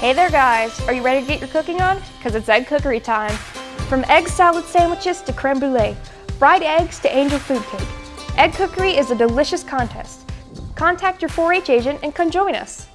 Hey there guys, are you ready to get your cooking on? Because it's egg cookery time. From egg salad sandwiches to creme brulee, fried eggs to angel food cake. Egg cookery is a delicious contest. Contact your 4-H agent and come join us.